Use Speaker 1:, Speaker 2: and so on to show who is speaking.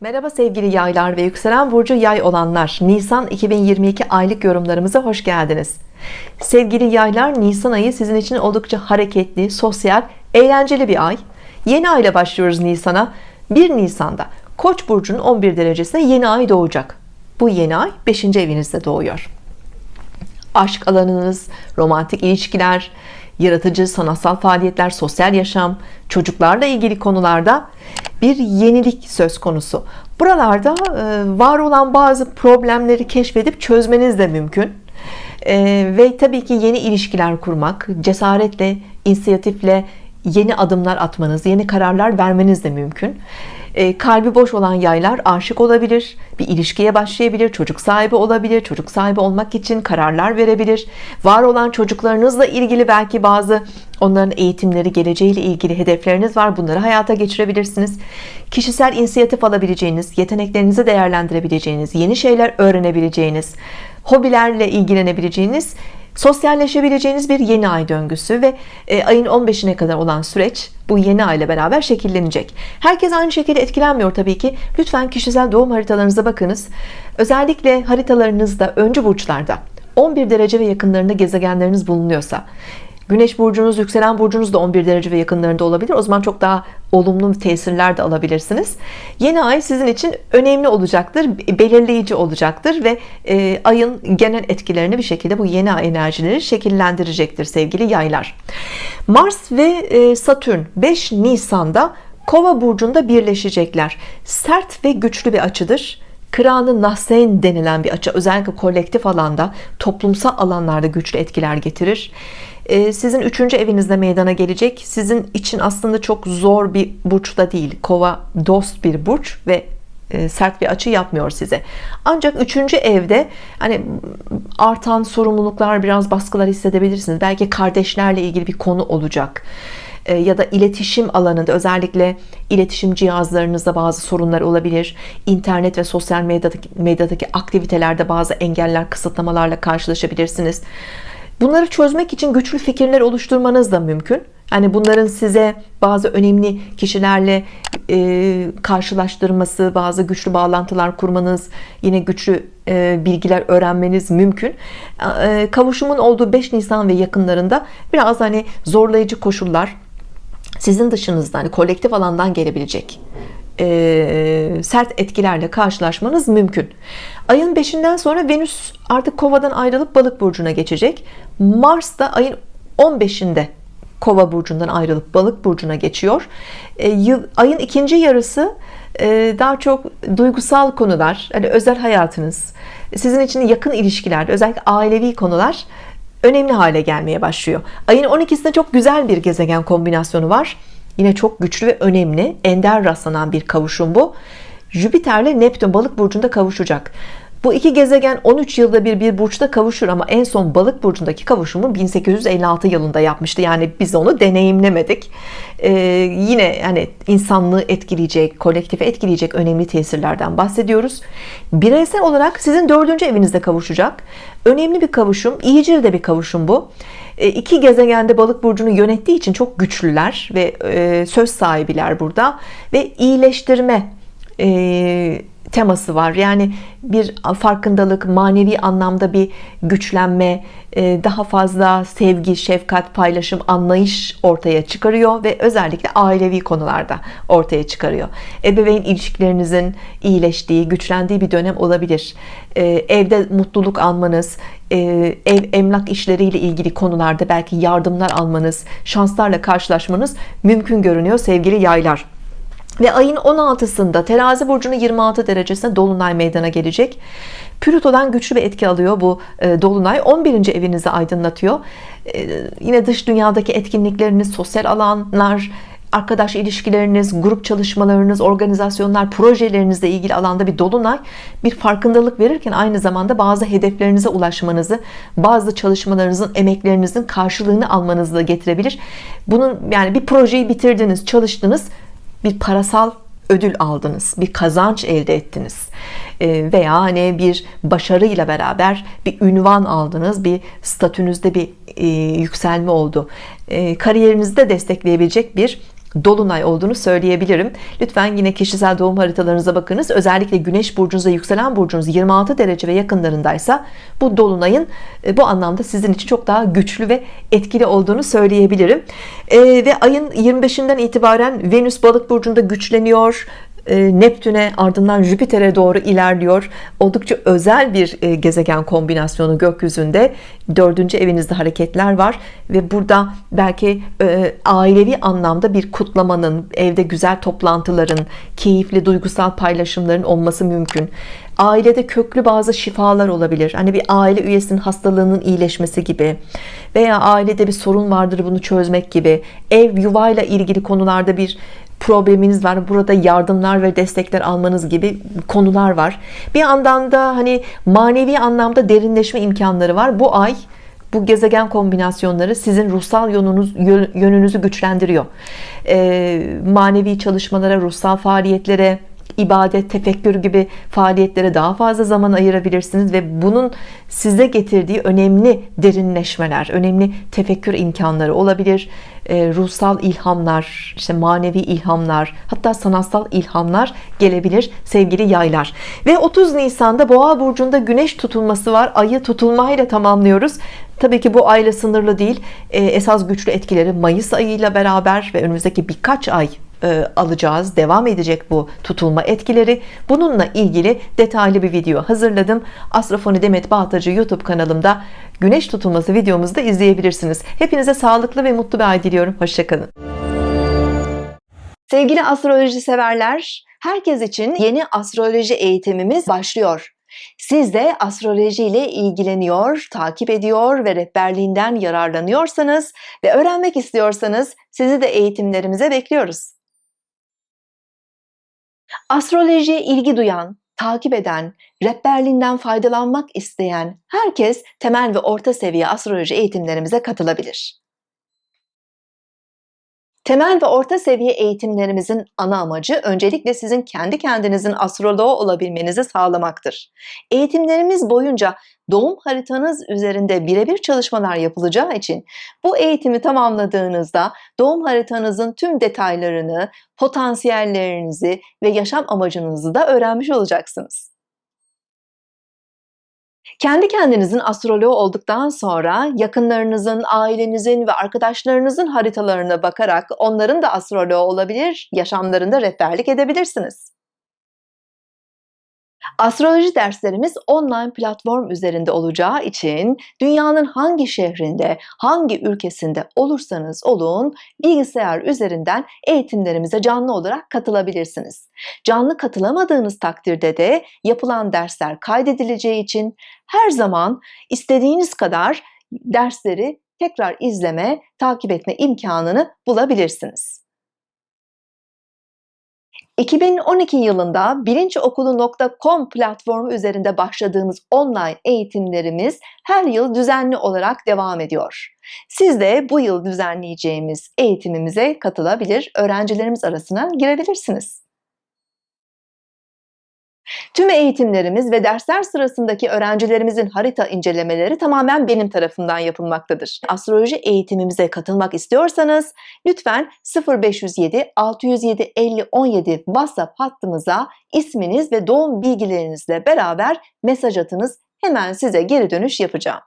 Speaker 1: Merhaba sevgili yaylar ve yükselen burcu yay olanlar. Nisan 2022 aylık yorumlarımıza hoş geldiniz. Sevgili yaylar Nisan ayı sizin için oldukça hareketli sosyal eğlenceli bir ay. Yeni ayla başlıyoruz Nisan'a. 1 Nisan'da Koç burcunun 11 derecesinde yeni ay doğacak. Bu yeni ay 5. evinizde doğuyor. Aşk alanınız romantik ilişkiler yaratıcı sanatsal faaliyetler sosyal yaşam çocuklarla ilgili konularda bir yenilik söz konusu. Buralarda e, var olan bazı problemleri keşfedip çözmeniz de mümkün. E, ve tabii ki yeni ilişkiler kurmak cesaretle inisiyatifle yeni adımlar atmanız yeni kararlar vermeniz de mümkün. E, kalbi boş olan yaylar aşık olabilir bir ilişkiye başlayabilir çocuk sahibi olabilir çocuk sahibi olmak için kararlar verebilir. Var olan çocuklarınızla ilgili belki bazı onların eğitimleri geleceğiyle ilgili hedefleriniz var bunları hayata geçirebilirsiniz. Kişisel inisiyatif alabileceğiniz yeteneklerinizi değerlendirebileceğiniz yeni şeyler öğrenebileceğiniz hobilerle ilgilenebileceğiniz sosyalleşebileceğiniz bir yeni ay döngüsü ve e, ayın 15'ine kadar olan süreç bu yeni ay ile beraber şekillenecek. Herkes aynı şekilde etkilenmiyor tabii ki. Lütfen kişisel doğum haritalarınıza bakınız. Özellikle haritalarınızda öncü burçlarda 11 derece ve yakınlarında gezegenleriniz bulunuyorsa Güneş burcunuz yükselen burcunuz da 11 derece ve yakınlarında olabilir. O zaman çok daha olumlu tesirler de alabilirsiniz. Yeni ay sizin için önemli olacaktır belirleyici olacaktır ve e, ayın genel etkilerini bir şekilde bu yeni ay enerjileri şekillendirecektir sevgili yaylar. Mars ve e, Satürn 5 Nisan'da Kova burcunda birleşecekler. Sert ve güçlü bir açıdır. Kıranı Nahsen denilen bir açı özellikle kolektif alanda toplumsal alanlarda güçlü etkiler getirir sizin üçüncü evinizde meydana gelecek. Sizin için aslında çok zor bir burçta değil. Kova dost bir burç ve e, sert bir açı yapmıyor size. Ancak üçüncü evde hani artan sorumluluklar biraz baskılar hissedebilirsiniz. Belki kardeşlerle ilgili bir konu olacak. E, ya da iletişim alanında özellikle iletişim cihazlarınızda bazı sorunlar olabilir. İnternet ve sosyal medyadaki, medyadaki aktivitelerde bazı engeller kısıtlamalarla karşılaşabilirsiniz bunları çözmek için güçlü fikirler oluşturmanız da mümkün. Yani bunların size bazı önemli kişilerle e, karşılaştırması bazı güçlü bağlantılar kurmanız yine güçlü e, bilgiler öğrenmeniz mümkün. E, kavuşumun olduğu 5 Nisan ve yakınlarında biraz hani zorlayıcı koşullar sizin dışınızda hani kolektif alandan gelebilecek e, sert etkilerle karşılaşmanız mümkün. Ayın 5'inden sonra Venüs artık kovadan ayrılıp balık burcuna geçecek. Mars da ayın 15'inde kova burcundan ayrılıp balık burcuna geçiyor. E, yıl, ayın ikinci yarısı e, daha çok duygusal konular hani özel hayatınız sizin için yakın ilişkiler özellikle ailevi konular önemli hale gelmeye başlıyor. Ayın 12'sinde çok güzel bir gezegen kombinasyonu var yine çok güçlü ve önemli ender rastlanan bir kavuşum bu. Jüpiter'le Neptün balık burcunda kavuşacak. Bu iki gezegen 13 yılda bir bir burçta kavuşur ama en son balık burcundaki kavuşumu 1856 yılında yapmıştı. Yani biz onu deneyimlemedik. Ee, yine yani insanlığı etkileyecek kolektife etkileyecek önemli tesirlerden bahsediyoruz. Bireysel olarak sizin dördüncü evinizde kavuşacak. Önemli bir kavuşum iyicil de bir kavuşum bu iki gezegende balık burcunu yönettiği için çok güçlüler ve e, söz sahibiler burada. Ve iyileştirme e, teması var. Yani bir farkındalık manevi anlamda bir güçlenme e, daha fazla sevgi şefkat paylaşım anlayış ortaya çıkarıyor ve özellikle ailevi konularda ortaya çıkarıyor. Ebeveyn ilişkilerinizin iyileştiği güçlendiği bir dönem olabilir. E, evde mutluluk almanız e, ev emlak işleriyle ilgili konularda belki yardımlar almanız şanslarla karşılaşmanız mümkün görünüyor sevgili yaylar. Ve ayın 16'sında terazi burcunun 26 derecesinde dolunay meydana gelecek. Plüto'dan güçlü bir etki alıyor bu e, dolunay. 11. evinizi aydınlatıyor. E, yine dış dünyadaki etkinlikleriniz sosyal alanlar arkadaş ilişkileriniz grup çalışmalarınız organizasyonlar projelerinizle ilgili alanda bir dolunay bir farkındalık verirken aynı zamanda bazı hedeflerinize ulaşmanızı bazı çalışmalarınızın emeklerinizin karşılığını almanızı da getirebilir. Bunun yani bir projeyi bitirdiniz çalıştınız bir parasal ödül aldınız bir kazanç elde ettiniz. Ee, veya hani bir başarıyla beraber bir ünvan aldınız bir statünüzde bir e, yükselme oldu. E, kariyerinizde destekleyebilecek bir dolunay olduğunu söyleyebilirim. Lütfen yine kişisel doğum haritalarınıza bakınız. Özellikle güneş burcunuz ve yükselen burcunuz 26 derece ve yakınlarındaysa bu dolunayın e, bu anlamda sizin için çok daha güçlü ve etkili olduğunu söyleyebilirim. Ee, ve ayın 25'inden itibaren Venüs balık burcunda güçleniyor. e, Neptün'e ardından Jüpiter'e doğru ilerliyor. Oldukça özel bir e, gezegen kombinasyonu gökyüzünde. Dördüncü evinizde hareketler var ve burada belki e, ailevi anlamda bir kutlamanın evde güzel toplantıların keyifli duygusal paylaşımların olması mümkün ailede köklü bazı şifalar olabilir. Hani bir aile üyesinin hastalığının iyileşmesi gibi. Veya ailede bir sorun vardır bunu çözmek gibi. Ev yuvayla ilgili konularda bir probleminiz var. Burada yardımlar ve destekler almanız gibi konular var. Bir yandan da hani manevi anlamda derinleşme imkanları var. Bu ay bu gezegen kombinasyonları sizin ruhsal yönünüz, yönünüzü güçlendiriyor. Ee, manevi çalışmalara ruhsal faaliyetlere ibadet, tefekkür gibi faaliyetlere daha fazla zaman ayırabilirsiniz ve bunun size getirdiği önemli derinleşmeler, önemli tefekkür imkanları olabilir. E, ruhsal ilhamlar, işte manevi ilhamlar, hatta sanatsal ilhamlar gelebilir sevgili yaylar. Ve 30 Nisan'da Boğa burcunda Güneş tutulması var. Ayı tutulmayla tamamlıyoruz. Tabii ki bu ayla sınırlı değil. Esas güçlü etkileri Mayıs ayıyla beraber ve önümüzdeki birkaç ay e, alacağız. Devam edecek bu tutulma etkileri. Bununla ilgili detaylı bir video hazırladım. Astrofoni Demet Baltacı YouTube kanalımda güneş tutulması videomuzu da izleyebilirsiniz. Hepinize sağlıklı ve mutlu bir ay diliyorum. Hoşçakalın. Sevgili astroloji severler herkes için yeni astroloji eğitimimiz başlıyor. Siz de astroloji ile ilgileniyor, takip ediyor ve rehberliğinden yararlanıyorsanız ve öğrenmek istiyorsanız sizi de eğitimlerimize bekliyoruz. Astrolojiye ilgi duyan, takip eden, rehberliğinden faydalanmak isteyen herkes temel ve orta seviye astroloji eğitimlerimize katılabilir. Temel ve orta seviye eğitimlerimizin ana amacı öncelikle sizin kendi kendinizin astroloğu olabilmenizi sağlamaktır. Eğitimlerimiz boyunca doğum haritanız üzerinde birebir çalışmalar yapılacağı için bu eğitimi tamamladığınızda doğum haritanızın tüm detaylarını, potansiyellerinizi ve yaşam amacınızı da öğrenmiş olacaksınız. Kendi kendinizin astroloğu olduktan sonra yakınlarınızın, ailenizin ve arkadaşlarınızın haritalarına bakarak onların da astroloğu olabilir, yaşamlarında rehberlik edebilirsiniz. Astroloji derslerimiz online platform üzerinde olacağı için dünyanın hangi şehrinde, hangi ülkesinde olursanız olun bilgisayar üzerinden eğitimlerimize canlı olarak katılabilirsiniz. Canlı katılamadığınız takdirde de yapılan dersler kaydedileceği için her zaman istediğiniz kadar dersleri tekrar izleme, takip etme imkanını bulabilirsiniz. 2012 yılında bilinçokulu.com platformu üzerinde başladığımız online eğitimlerimiz her yıl düzenli olarak devam ediyor. Siz de bu yıl düzenleyeceğimiz eğitimimize katılabilir, öğrencilerimiz arasına girebilirsiniz. Tüm eğitimlerimiz ve dersler sırasındaki öğrencilerimizin harita incelemeleri tamamen benim tarafından yapılmaktadır. Astroloji eğitimimize katılmak istiyorsanız lütfen 0507 607 50 17 WhatsApp hattımıza isminiz ve doğum bilgilerinizle beraber mesaj atınız. Hemen size geri dönüş yapacağım.